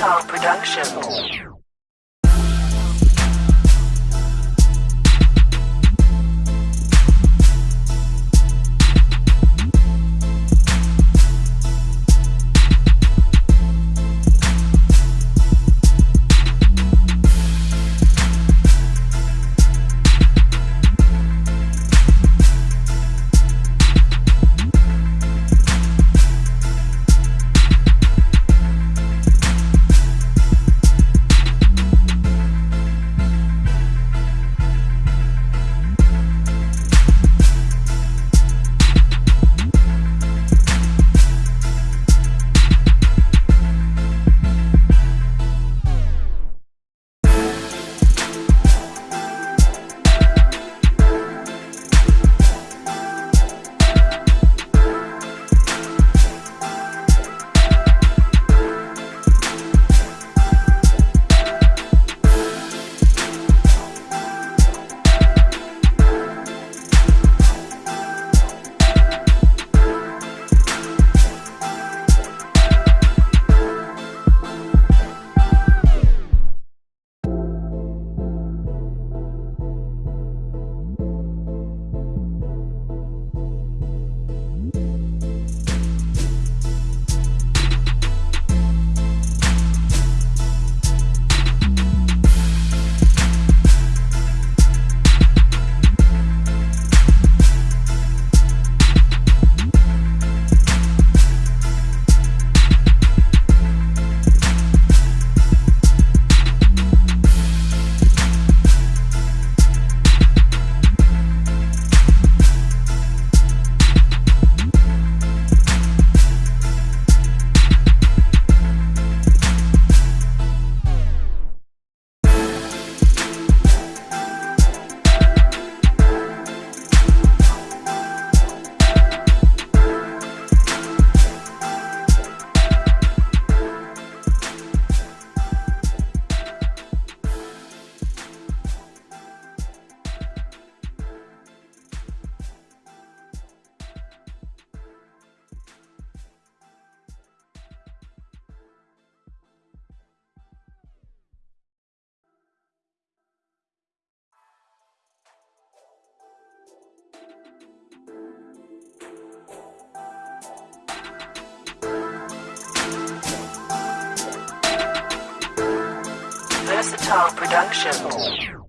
Versatile Productions. Versatile Productions.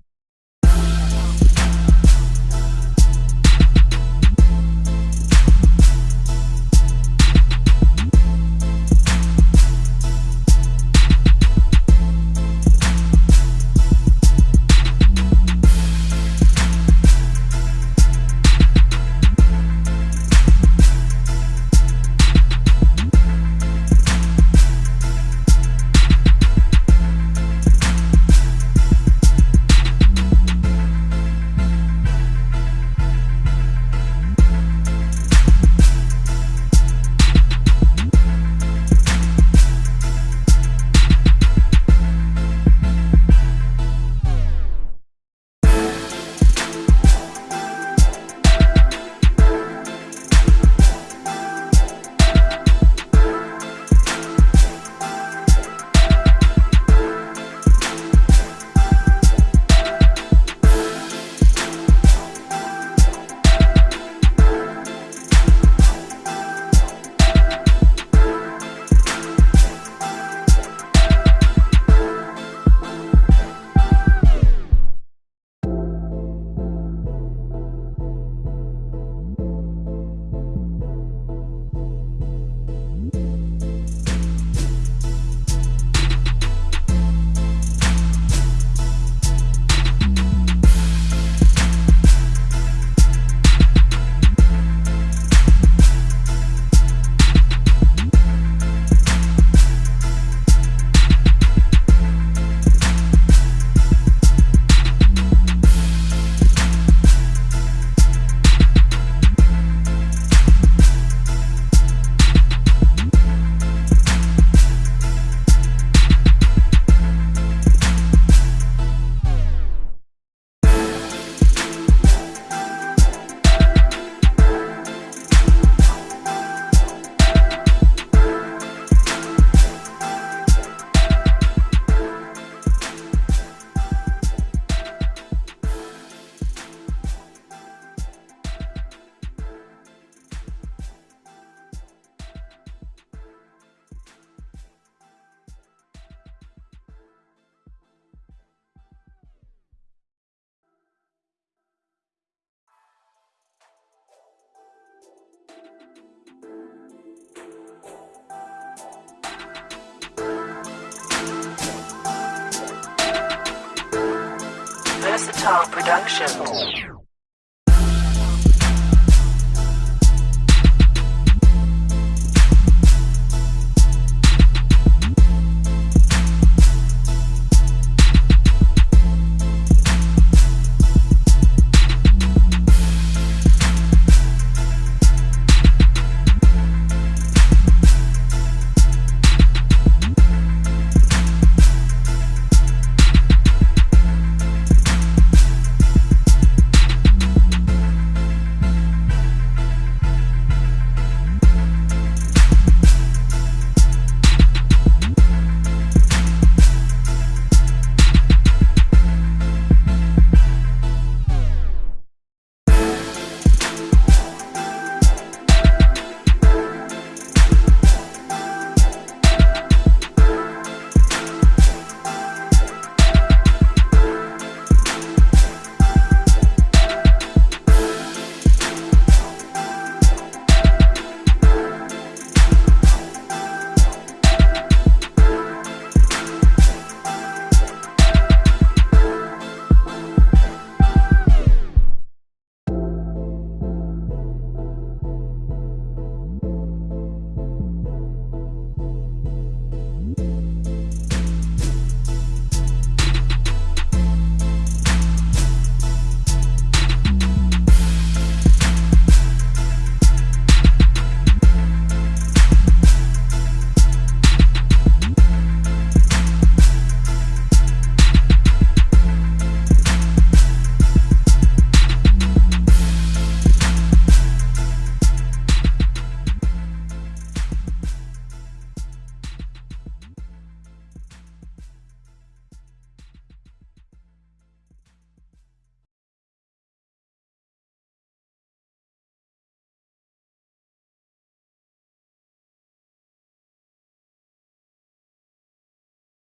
Versatile Production.